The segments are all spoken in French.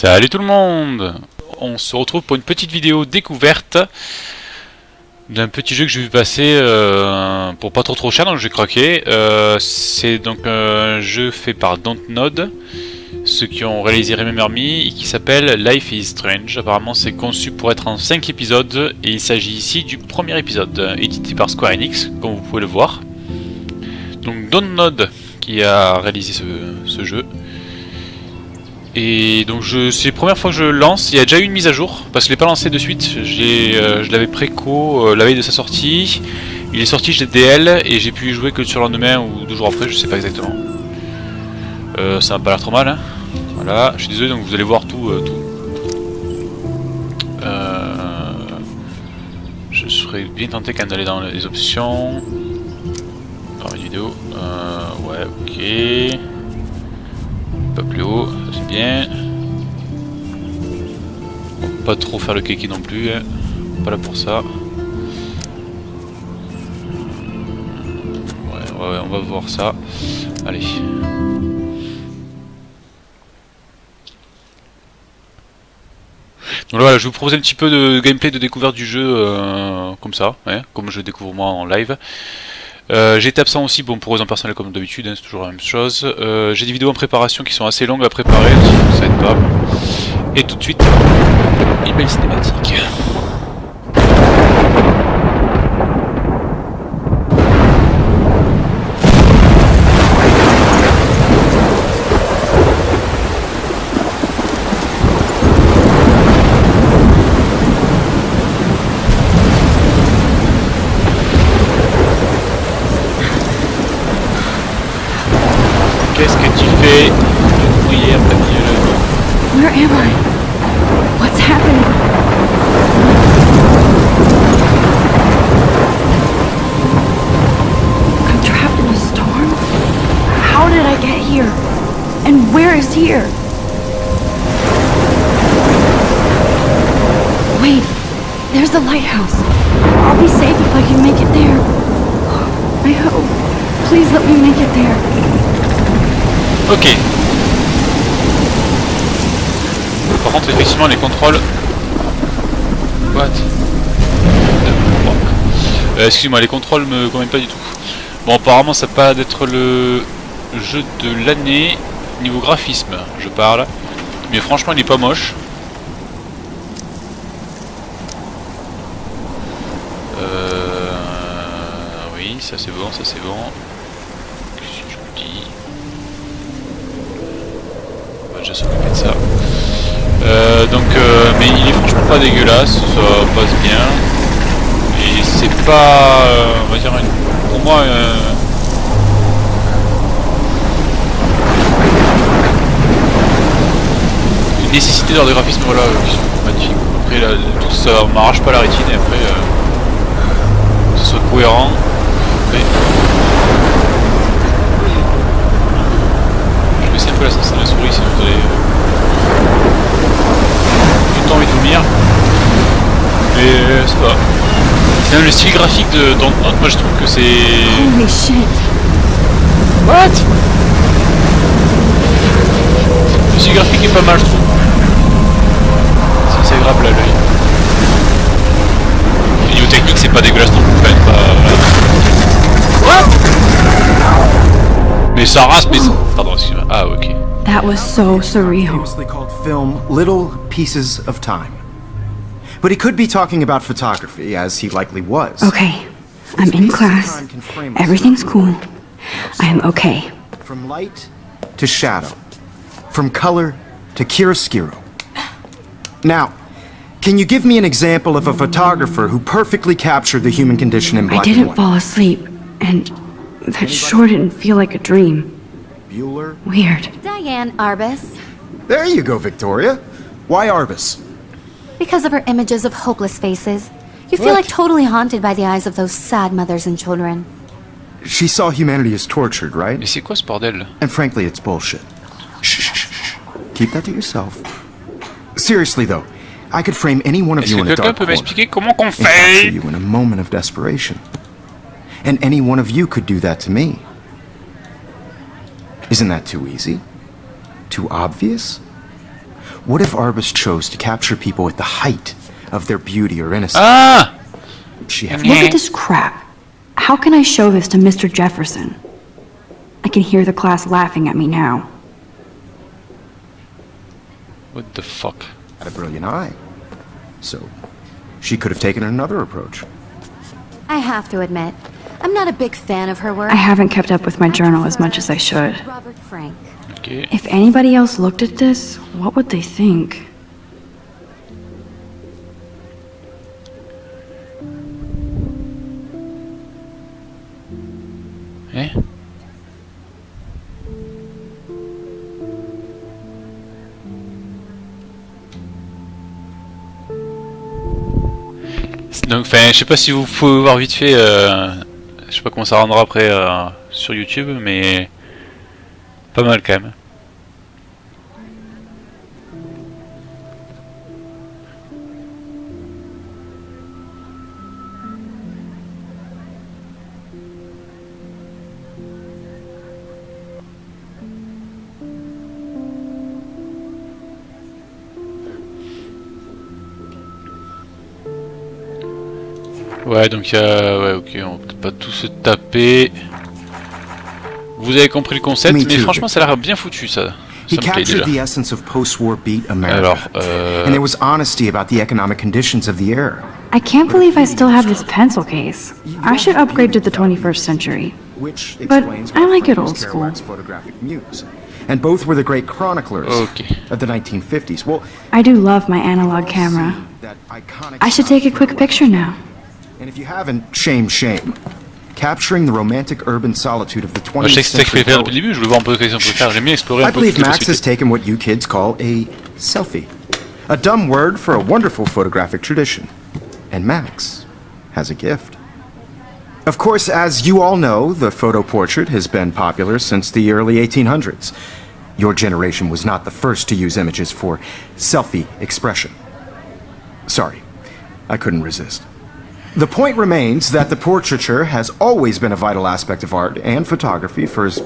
Salut tout le monde On se retrouve pour une petite vidéo découverte d'un petit jeu que j'ai vu passer euh, pour pas trop trop cher, donc j'ai craqué. Euh, c'est donc un jeu fait par Dontnod, ceux qui ont réalisé Remember Me, et qui s'appelle Life is Strange. Apparemment c'est conçu pour être en 5 épisodes, et il s'agit ici du premier épisode, édité par Square Enix, comme vous pouvez le voir. Donc Dontnod qui a réalisé ce jeu. Et donc c'est la première fois que je lance, il y a déjà eu une mise à jour, parce que je l'ai pas lancé de suite, euh, je l'avais préco euh, la veille de sa sortie, il est sorti chez DL et j'ai pu y jouer que sur le lendemain ou deux jours après, je sais pas exactement. Euh, ça n'a pas l'air trop mal, hein. voilà, je suis désolé donc vous allez voir tout. je serais bien tenté quand même d'aller dans les options, dans une vidéo, ouais ok. Plus haut, bien. pas trop faire le kiki non plus, hein. pas là pour ça. Ouais, ouais, on va voir ça. Allez. Donc voilà, je vous propose un petit peu de gameplay de découverte du jeu euh, comme ça, hein, comme je découvre moi en live. Euh, été absent aussi bon, pour raison personnelle comme d'habitude, hein, c'est toujours la même chose. Euh, j'ai des vidéos en préparation qui sont assez longues à préparer, ça aide pas. Et tout de suite, une belle cinématique. Is here? Wait, there's the lighthouse. I'll be safe if I can make it there. I hope. Please let me make it there. Ok. Par contre, effectivement, les contrôles... What? Euh, Excuse-moi, les contrôles me conviennent pas du tout. Bon, apparemment, ça pas d'être le jeu de l'année niveau graphisme, je parle. Mais franchement, il est pas moche. Euh... Oui, ça c'est bon, ça c'est bon. déjà s'occuper de ça. Euh, donc, euh, mais il est franchement pas dégueulasse, ça passe bien. Et c'est pas, euh, on va dire, pour moi, une nécessité dans des graphismes voilà, qui sont magnifiques. Après, là, tout ça m'arrache pas la rétine et après, que ce soit cohérent. Après, c'est un peu la sensation de la souris sinon vous allez tout envie de vomir mais euh, c'est pas c'est le style graphique de moi je trouve que c'est What? Le style graphique est pas mal je trouve c'est agréable à l'œil niveau technique c'est pas dégueulasse non plus pas, Mais ça rase, mais... Pardon, excuse-moi. Ah, ok. That was so surreal. Famously called film Little Pieces of Time. But he could be talking about photography, as he likely was. Okay, I'm in class. Everything's cool. I am okay. From light to shadow. From color to chiaroscuro. Now, can you give me an example of a photographer who perfectly captured the human condition in black and white? I didn't fall asleep, and that sure didn't feel like a dream. Bueller? Weird. Diane Arbus. There you go, Victoria. Why Arbus? Because of her images of hopeless faces. You feel like totally haunted by the eyes of those sad mothers and children. She saw humanity as tortured, right? Mais c'est quoi ce bordel And frankly, it's bullshit. Shh, shh, shh, shh. Keep that to yourself. Seriously, though, I could frame any one of you in a quelqu'un dark peut corner m'expliquer comment qu'on and capture you in a moment of desperation. And any one of you could do that to me. Isn't that too easy? Too obvious? What if Arbus chose to capture people at the height of their beauty or innocence? Ah she have Look at this crap. How can I show this to Mr. Jefferson? I can hear the class laughing at me now. What the fuck had a brilliant eye. So, she could have taken another approach. I have to admit, I'm not a big fan of her work. I haven't kept up with my journal as much as I should. Robert Frank. Ok. If anybody else looked at this, what would they think? Donc, enfin, je sais pas si vous pouvez voir vite fait, euh, je sais pas comment ça rendra après euh, sur YouTube, mais pas mal quand même. Ouais, donc il y a... Ouais, ok, on va peut-être pas tout se taper. Vous avez compris le concept, mais franchement, ça a l'air bien foutu, ça. He Ça me plaît captured déjà. the essence of post-war beat America. Alors, euh... And there was honesty about the economic conditions of the era. I can't believe I still have this pencil case. I should upgrade to the 21st century. Which But explains I why like it Frank old was school. Kerouac's photographic muse. And both were the great chroniclers Ok. of the 1950s. Well, I do love my analog camera. I should take a quick picture now. And if you haven't, shame, shame. Capturing the romantic urban solitude of the Moi, je 20th sais que c'est century fallait faire depuis poet. le début, je voulais voir un peu qu'est-ce qu'on peut faire. J'aime bien explorer I un peu believe Max has taken what you kids call a selfie. A dumb word for a wonderful photographic tradition. And Max has a gift. Of course, as you all know, the photo portrait has been popular since the early 1800s. Your generation was not the first to use images for selfie expression. Sorry, I couldn't resist. The point remains that the portraiture has always been a vital aspect of art and photography for as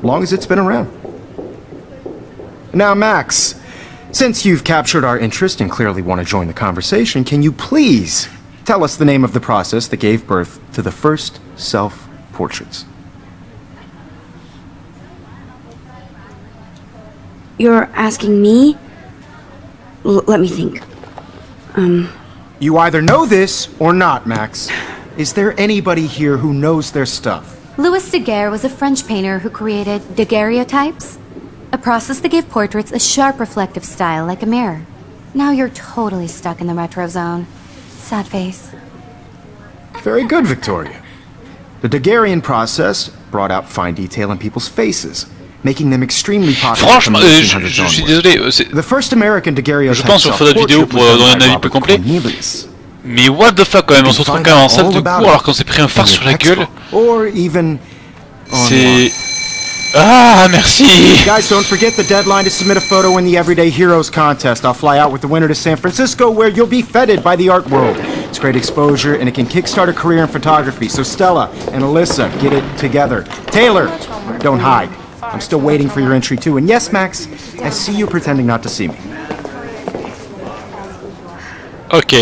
long as it's been around. Now, Max, since you've captured our interest and clearly want to join the conversation, can you please tell us the name of the process that gave birth to the first self portraits? You're asking me? L- let me think. Um, You either know this or not, Max. Is there anybody here who knows their stuff? Louis Daguerre was a French painter who created daguerreotypes, a process that gave portraits a sharp reflective style like a mirror. Now you're totally stuck in the retro zone. Sad face. Very good, Victoria. The Daguerrean process brought out fine detail in people's faces, making them extremely popular Franchement, the euh, je, je suis désolé, euh, The first American daguerreotype Je pense qu'on fera d'autres vidéos self-portrait pour, was euh, done donner un avis plus complet. Cornelius. mais what the fuck quand même, on se retrouve quand même en salle de cours alors qu'on s'est pris un phare In sur la gueule. textbook, Or even C'est... Ah, merci Guys, don't forget the deadline to submit a photo in the Everyday Heroes contest. I'll fly out with the winner to San Francisco, where you'll be feted by the art world. It's great exposure, and it can kickstart a career in photography. So Stella and Alyssa, get it together. Taylor, don't hide. I'm still waiting for your entry too. And yes, Max, I see you pretending not to see me. Ok.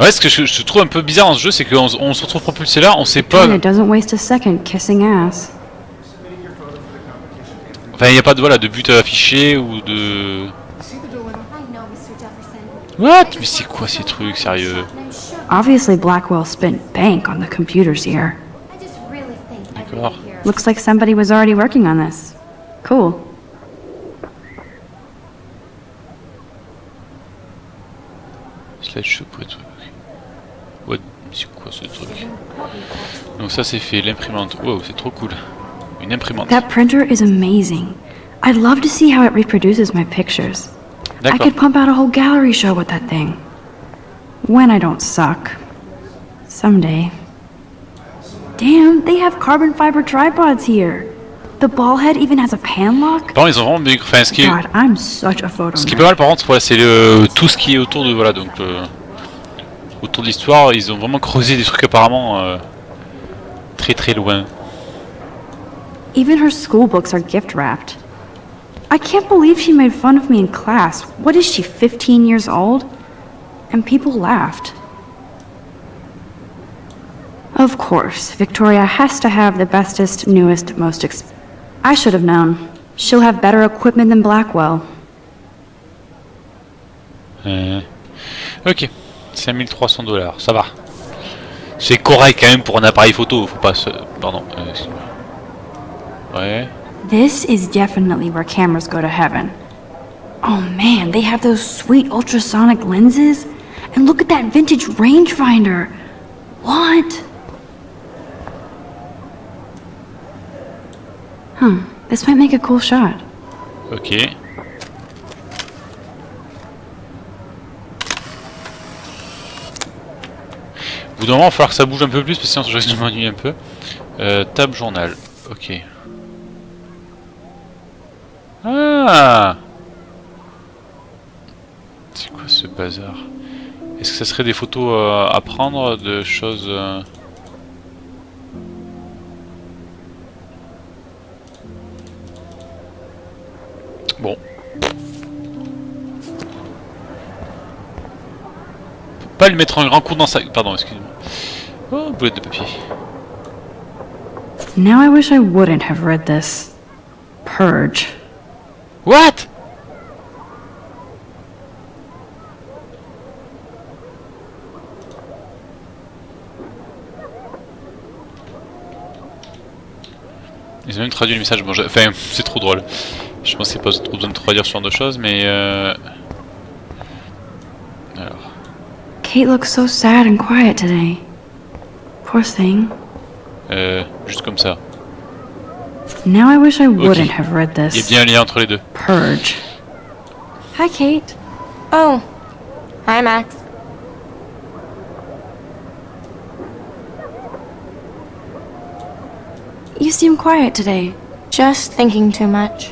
Ouais, ce que je, je trouve un peu bizarre dans ce jeu, c'est qu'on on se retrouve propulsé là, on sait pas... Tina doesn't waste a second kissing ass. Enfin, il n'y a pas de, voilà, de but affiché ou de... What? Mais c'est quoi ces trucs, sérieux? Obviously, Blackwell spent bank on the computers here. I just really think D'accord. here. Looks like somebody was already working on this. Cool. Slideshow pour être... What C'est quoi ce truc Donc ça c'est fait, l'imprimante. Wow, c'est trop cool. Une imprimante. That printer is amazing. I'd love to see how it reproduces my pictures. I D'accord. could pump out a whole gallery show with that thing. When I don't suck. Someday. Damn, they have carbon fiber tripods here. The ball head even has a pan lock. Contre, ils ont vraiment bien... Enfin, ce qui est... God, I'm such a photo Ce qui est pas mal par contre, c'est le tout ce qui est autour de voilà donc euh, autour de l'histoire, ils ont vraiment creusé des trucs apparemment euh, très très loin. Even her school books are gift wrapped. I can't believe she made fun of me in class. What is she, 15 years old? And people laughed. Of course, Victoria has to have the bestest, newest, most ex- I should have known. She'll have better equipment than Blackwell. Euh, Ok, 5300 dollars, ça va. C'est correct quand même pour un appareil photo, faut pas se... Pardon, euh. Ouais. This is definitely where cameras go to heaven. Oh man, they have those sweet ultrasonic lenses. And look at that vintage rangefinder. What? Hmm, this might make a cool shot. Ok. Au bout d'un moment, il va falloir que ça bouge un peu plus, parce que sinon je risque de m'ennuyer un peu. Euh, table journal. Ok. Ah C'est quoi ce bazar? Est-ce que ça serait des photos euh, à prendre de choses... euh, Bon. Faut pas lui mettre un grand coup dans sa... Pardon, excusez-moi. Oh, boulette de papier. Now I wish I wouldn't have read this. Purge. What? Ils ont même traduit le message. Bon, je- enfin, c'est trop drôle. Je pensais pas trop besoin de traduire ce genre de choses, mais euh... Alors, Kate looks so sad and quiet today. Poor thing. euh, juste comme ça. Now I wish I wouldn't have read Il y a this. bien un lien entre les deux. Purge. Hi, Kate. Oh. Hi, Max. You seem quiet today. Just thinking too much.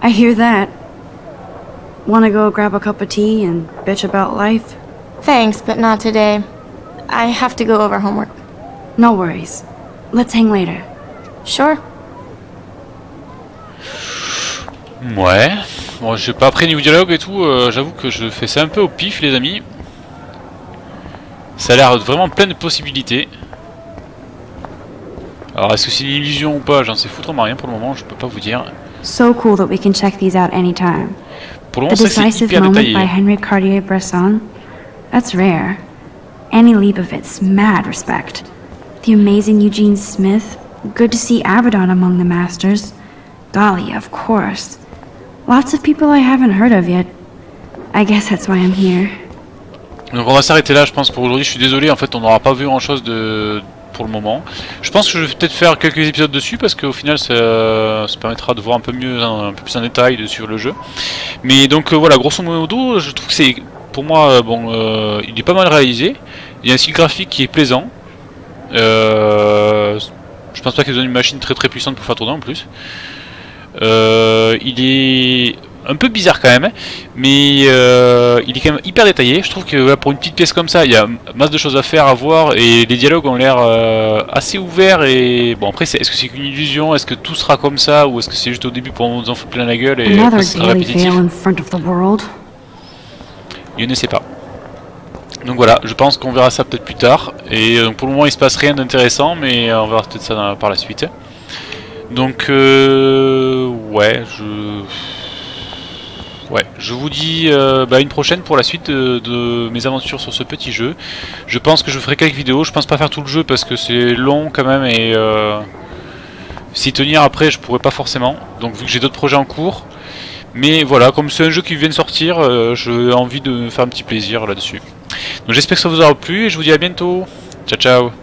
I hear that. Wanna go grab a cup of tea and bitch about life? Thanks, but not today. I have to go over homework. No worries. Let's hang later. Sure. Ouais. Bon, je sais pas, après niveau dialogue et tout, euh, j'avoue que je fais ça un peu au pif, les amis. Ça a l'air vraiment plein de possibilités. Alors, est-ce que c'est une illusion ou pas J'en sais foutrement rien pour le moment, je peux pas vous dire. So cool that we can check these out anytime. Pour le The moment, c'est hyper moment détaillé. by Henry Cartier-Bresson? That's rare. Annie Leibovitz, mad respect. The amazing Eugene Smith, good to see Abaddon among the masters. Golly, of course. Lots of people I haven't heard of yet. I guess that's why I'm here. Donc on va s'arrêter là, je pense, pour aujourd'hui. Je suis désolé, en fait, on n'aura pas vu grand chose de pour le moment. Je pense que je vais peut-être faire quelques épisodes dessus parce qu'au final, ça, ça permettra de voir un peu mieux, un, peu plus en détail sur le jeu. Mais donc euh, voilà, grosso modo, je trouve que c'est, pour moi, euh, bon, euh, il est pas mal réalisé. Il y a un style graphique qui est plaisant. Euh, je pense pas qu'ils ont une machine très très puissante pour faire tourner en plus. Il est un peu bizarre quand même, hein, mais euh, il est quand même hyper détaillé. Je trouve que pour une petite pièce comme ça, il y a masse de choses à faire, à voir, et les dialogues ont l'air euh, assez ouverts. Et bon, après, est-ce que c'est qu'une illusion? Est-ce que tout sera comme ça? Ou est-ce que c'est juste au début pour nous en foutre plein la gueule et après, sera répétitif? Je ne sais pas. Donc voilà, je pense qu'on verra ça peut-être plus tard. Et euh, pour le moment, il se passe rien d'intéressant, mais on verra peut-être ça dans- par la suite. Donc, euh, ouais, je. Ouais, je vous dis euh, bah, une prochaine pour la suite de, mes aventures sur ce petit jeu. Je pense que je ferai quelques vidéos. Je pense pas faire tout le jeu parce que c'est long quand même et euh, s'y tenir après, je pourrais pas forcément. Donc, vu que j'ai d'autres projets en cours. Mais voilà, comme c'est un jeu qui vient de sortir, euh, j'ai envie de me faire un petit plaisir là-dessus. Donc j'espère que ça vous aura plu et je vous dis à bientôt. Ciao ciao